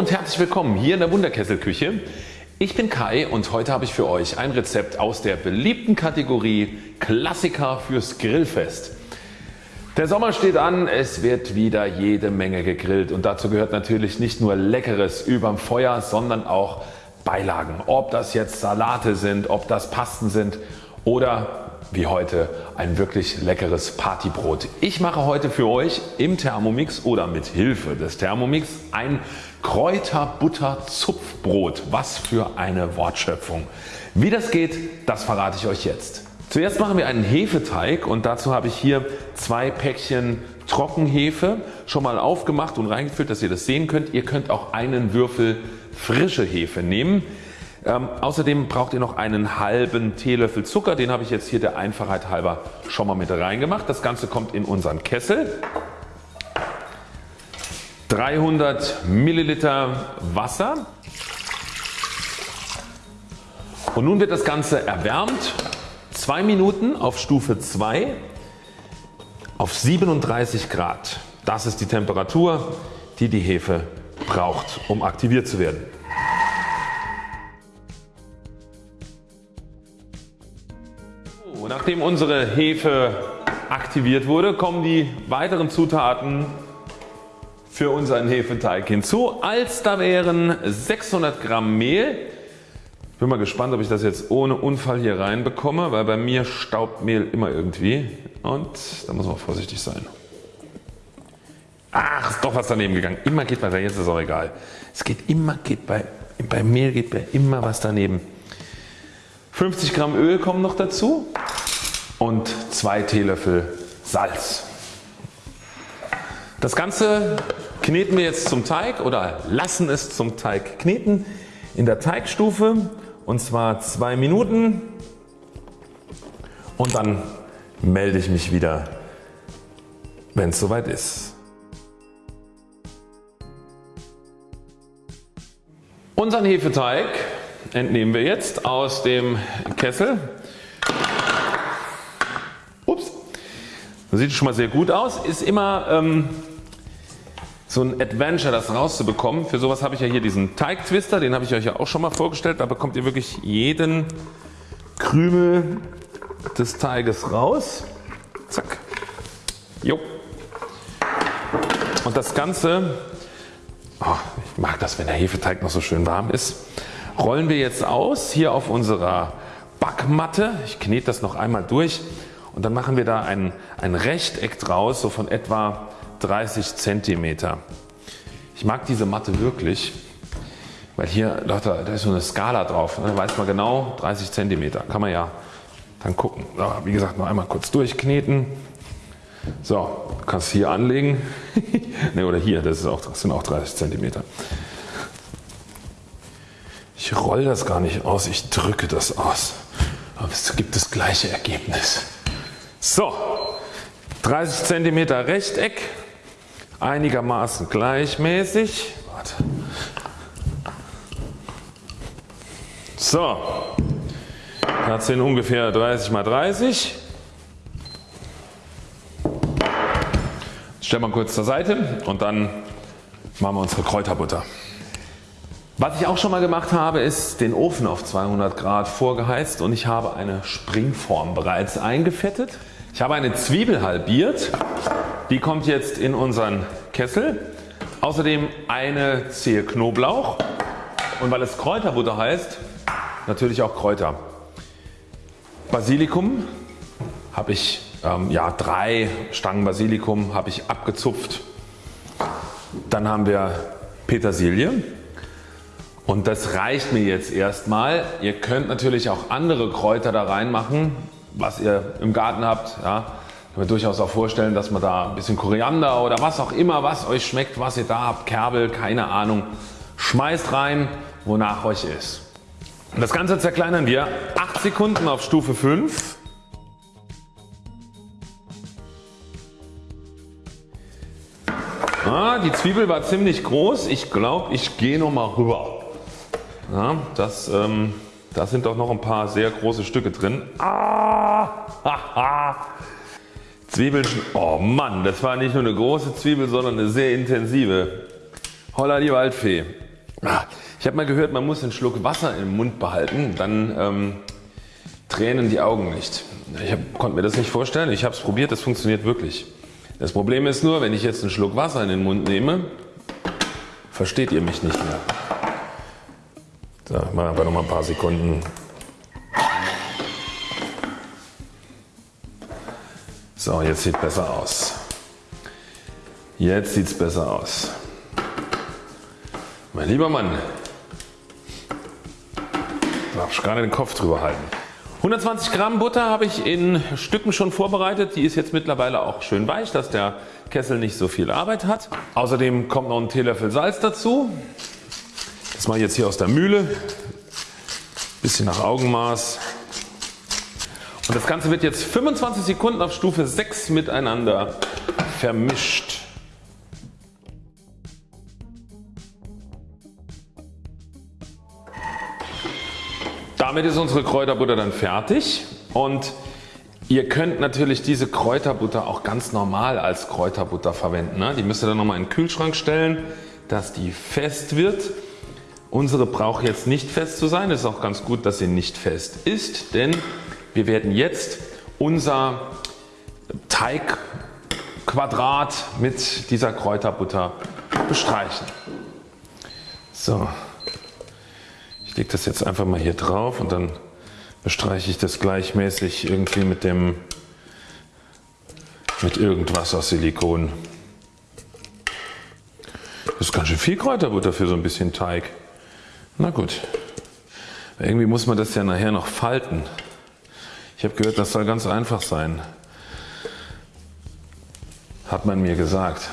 und herzlich willkommen hier in der Wunderkesselküche. Ich bin Kai und heute habe ich für euch ein Rezept aus der beliebten Kategorie Klassiker fürs Grillfest. Der Sommer steht an, es wird wieder jede Menge gegrillt und dazu gehört natürlich nicht nur leckeres überm Feuer, sondern auch Beilagen. Ob das jetzt Salate sind, ob das Pasten sind oder wie heute ein wirklich leckeres Partybrot. Ich mache heute für euch im Thermomix oder mit Hilfe des Thermomix ein Kräuterbutter-Zupfbrot. Was für eine Wortschöpfung. Wie das geht, das verrate ich euch jetzt. Zuerst machen wir einen Hefeteig und dazu habe ich hier zwei Päckchen Trockenhefe schon mal aufgemacht und reingefüllt, dass ihr das sehen könnt. Ihr könnt auch einen Würfel frische Hefe nehmen. Ähm, außerdem braucht ihr noch einen halben Teelöffel Zucker, den habe ich jetzt hier der Einfachheit halber schon mal mit reingemacht. Das Ganze kommt in unseren Kessel. 300 Milliliter Wasser und nun wird das Ganze erwärmt 2 Minuten auf Stufe 2 auf 37 Grad. Das ist die Temperatur die die Hefe braucht um aktiviert zu werden. Nachdem unsere Hefe aktiviert wurde, kommen die weiteren Zutaten für unseren Hefeteig hinzu. Als da wären 600 Gramm Mehl. Bin mal gespannt ob ich das jetzt ohne Unfall hier reinbekomme, weil bei mir staubt Mehl immer irgendwie und da muss man vorsichtig sein. Ach ist doch was daneben gegangen. Immer geht bei, jetzt ist auch egal. Es geht immer, geht bei, bei Mehl geht bei immer was daneben. 50 Gramm Öl kommen noch dazu und 2 Teelöffel Salz. Das Ganze kneten wir jetzt zum Teig oder lassen es zum Teig kneten in der Teigstufe und zwar 2 Minuten und dann melde ich mich wieder wenn es soweit ist. Unseren Hefeteig entnehmen wir jetzt aus dem Kessel Das sieht schon mal sehr gut aus. Ist immer ähm, so ein Adventure das rauszubekommen. Für sowas habe ich ja hier diesen Teigtwister, den habe ich euch ja auch schon mal vorgestellt. Da bekommt ihr wirklich jeden Krümel des Teiges raus. Zack. Jo. Und das Ganze, oh, ich mag das wenn der Hefeteig noch so schön warm ist, rollen wir jetzt aus hier auf unserer Backmatte. Ich knete das noch einmal durch und dann machen wir da ein, ein Rechteck draus so von etwa 30 cm. Ich mag diese Matte wirklich, weil hier da ist so eine Skala drauf, da weiß man genau 30 cm, kann man ja dann gucken. Wie gesagt noch einmal kurz durchkneten. So, kannst hier anlegen ne, oder hier, das, ist auch, das sind auch 30 cm. Ich roll das gar nicht aus, ich drücke das aus. Aber es gibt das gleiche Ergebnis. So 30 cm Rechteck einigermaßen gleichmäßig. So, das sind ungefähr 30 mal 30. Stellen wir kurz zur Seite und dann machen wir unsere Kräuterbutter. Was ich auch schon mal gemacht habe ist den Ofen auf 200 Grad vorgeheizt und ich habe eine Springform bereits eingefettet. Ich habe eine Zwiebel halbiert, die kommt jetzt in unseren Kessel. Außerdem eine Zehe Knoblauch und weil es Kräuterbutter heißt, natürlich auch Kräuter. Basilikum habe ich ähm, ja, drei Stangen Basilikum habe ich abgezupft. Dann haben wir Petersilie und das reicht mir jetzt erstmal. Ihr könnt natürlich auch andere Kräuter da reinmachen was ihr im Garten habt. Ja, kann mir durchaus auch vorstellen dass man da ein bisschen Koriander oder was auch immer was euch schmeckt was ihr da habt, Kerbel, keine Ahnung. Schmeißt rein wonach euch ist. Das Ganze zerkleinern wir 8 Sekunden auf Stufe 5. Ah, die Zwiebel war ziemlich groß. Ich glaube ich gehe noch mal rüber. Ja, das ähm, da sind doch noch ein paar sehr große Stücke drin. Ah, haha. Zwiebeln, oh Mann, das war nicht nur eine große Zwiebel, sondern eine sehr intensive. Holla die Waldfee. Ah, ich habe mal gehört man muss einen Schluck Wasser im Mund behalten, dann ähm, tränen die Augen nicht. Ich hab, konnte mir das nicht vorstellen, ich habe es probiert, das funktioniert wirklich. Das Problem ist nur wenn ich jetzt einen Schluck Wasser in den Mund nehme, versteht ihr mich nicht mehr. So, machen wir einfach noch mal ein paar Sekunden. So, jetzt sieht besser aus. Jetzt sieht es besser aus. Mein lieber Mann, da darf ich gerade den Kopf drüber halten. 120 Gramm Butter habe ich in Stücken schon vorbereitet. Die ist jetzt mittlerweile auch schön weich, dass der Kessel nicht so viel Arbeit hat. Außerdem kommt noch ein Teelöffel Salz dazu. Das mache ich jetzt hier aus der Mühle. Bisschen nach Augenmaß. Und das Ganze wird jetzt 25 Sekunden auf Stufe 6 miteinander vermischt. Damit ist unsere Kräuterbutter dann fertig und ihr könnt natürlich diese Kräuterbutter auch ganz normal als Kräuterbutter verwenden. Ne? Die müsst ihr dann nochmal in den Kühlschrank stellen, dass die fest wird. Unsere braucht jetzt nicht fest zu sein. Es ist auch ganz gut, dass sie nicht fest ist, denn wir werden jetzt unser Teigquadrat mit dieser Kräuterbutter bestreichen. So, ich lege das jetzt einfach mal hier drauf und dann bestreiche ich das gleichmäßig irgendwie mit dem mit irgendwas aus Silikon. Das ist ganz schön viel Kräuterbutter für so ein bisschen Teig. Na gut. Irgendwie muss man das ja nachher noch falten. Ich habe gehört das soll ganz einfach sein. Hat man mir gesagt.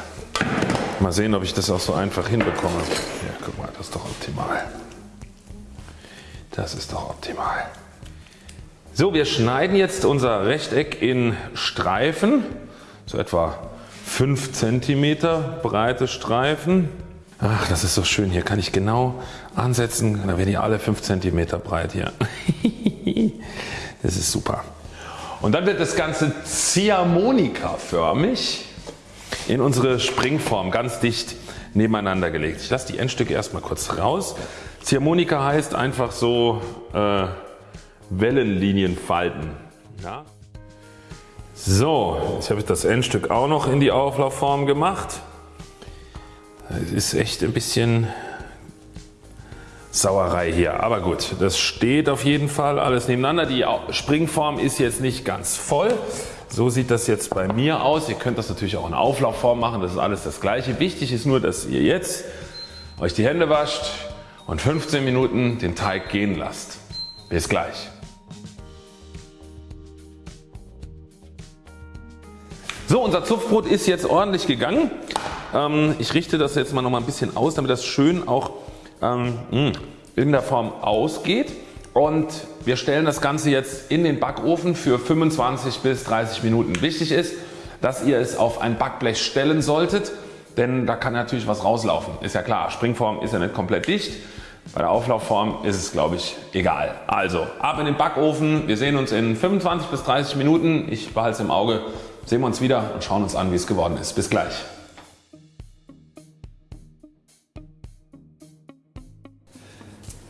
Mal sehen ob ich das auch so einfach hinbekomme. Ja guck mal das ist doch optimal. Das ist doch optimal. So wir schneiden jetzt unser Rechteck in Streifen, so etwa 5 cm breite Streifen. Ach das ist so schön, hier kann ich genau ansetzen, da werden die alle 5 cm breit hier. das ist super. Und dann wird das Ganze Ziehharmonika förmig in unsere Springform ganz dicht nebeneinander gelegt. Ich lasse die Endstücke erstmal kurz raus. Ziehharmonika heißt einfach so äh, Wellenlinien falten. Ja. So, jetzt habe ich das Endstück auch noch in die Auflaufform gemacht. Es ist echt ein bisschen Sauerei hier, aber gut, das steht auf jeden Fall alles nebeneinander. Die Springform ist jetzt nicht ganz voll. So sieht das jetzt bei mir aus. Ihr könnt das natürlich auch in Auflaufform machen, das ist alles das gleiche. Wichtig ist nur, dass ihr jetzt euch die Hände wascht, und 15 Minuten den Teig gehen lasst. Bis gleich. So unser Zupfbrot ist jetzt ordentlich gegangen. Ähm, ich richte das jetzt mal noch mal ein bisschen aus damit das schön auch ähm, in der Form ausgeht und wir stellen das Ganze jetzt in den Backofen für 25 bis 30 Minuten. Wichtig ist dass ihr es auf ein Backblech stellen solltet denn da kann natürlich was rauslaufen. Ist ja klar Springform ist ja nicht komplett dicht bei der Auflaufform ist es glaube ich egal. Also ab in den Backofen. Wir sehen uns in 25 bis 30 Minuten. Ich behalte es im Auge. Sehen wir uns wieder und schauen uns an wie es geworden ist. Bis gleich.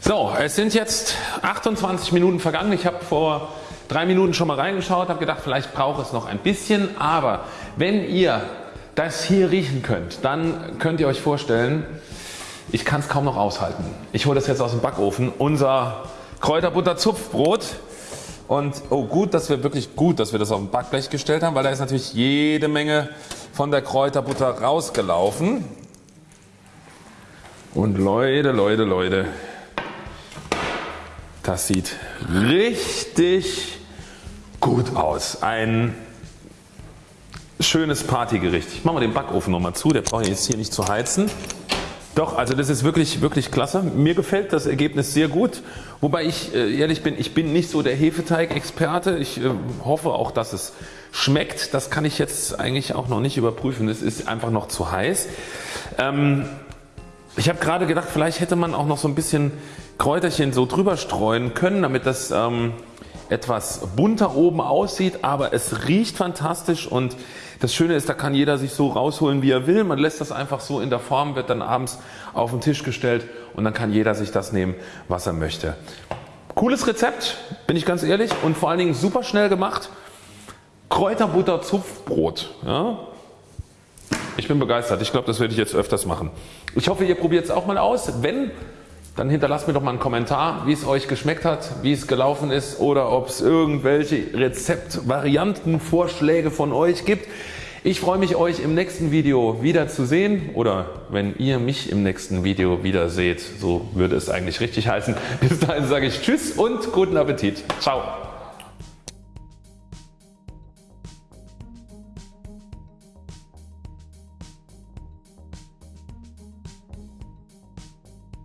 So es sind jetzt 28 Minuten vergangen. Ich habe vor drei Minuten schon mal reingeschaut, habe gedacht vielleicht braucht es noch ein bisschen. Aber wenn ihr das hier riechen könnt, dann könnt ihr euch vorstellen ich kann es kaum noch aushalten. Ich hole das jetzt aus dem Backofen. Unser Kräuterbutter Zupfbrot. Und oh gut, dass wir wirklich gut, dass wir das auf dem Backblech gestellt haben, weil da ist natürlich jede Menge von der Kräuterbutter rausgelaufen. Und Leute, Leute, Leute, das sieht richtig gut aus. Ein schönes Partygericht. Ich mache mal den Backofen nochmal zu, der braucht jetzt hier nicht zu heizen. Doch, also das ist wirklich, wirklich klasse. Mir gefällt das Ergebnis sehr gut. Wobei ich äh, ehrlich bin, ich bin nicht so der Hefeteig-Experte. Ich äh, hoffe auch, dass es schmeckt. Das kann ich jetzt eigentlich auch noch nicht überprüfen. Es ist einfach noch zu heiß. Ähm, ich habe gerade gedacht, vielleicht hätte man auch noch so ein bisschen Kräuterchen so drüber streuen können, damit das ähm, etwas bunter oben aussieht, aber es riecht fantastisch und das Schöne ist, da kann jeder sich so rausholen wie er will. Man lässt das einfach so in der Form, wird dann abends auf den Tisch gestellt und dann kann jeder sich das nehmen was er möchte. Cooles Rezept, bin ich ganz ehrlich und vor allen Dingen super schnell gemacht. Kräuterbutter Zupfbrot. Ja? Ich bin begeistert. Ich glaube das werde ich jetzt öfters machen. Ich hoffe ihr probiert es auch mal aus. Wenn dann hinterlasst mir doch mal einen Kommentar wie es euch geschmeckt hat, wie es gelaufen ist oder ob es irgendwelche Rezeptvarianten, Vorschläge von euch gibt. Ich freue mich euch im nächsten Video wieder zu sehen oder wenn ihr mich im nächsten Video wieder seht, so würde es eigentlich richtig heißen. Bis dahin sage ich Tschüss und guten Appetit. Ciao.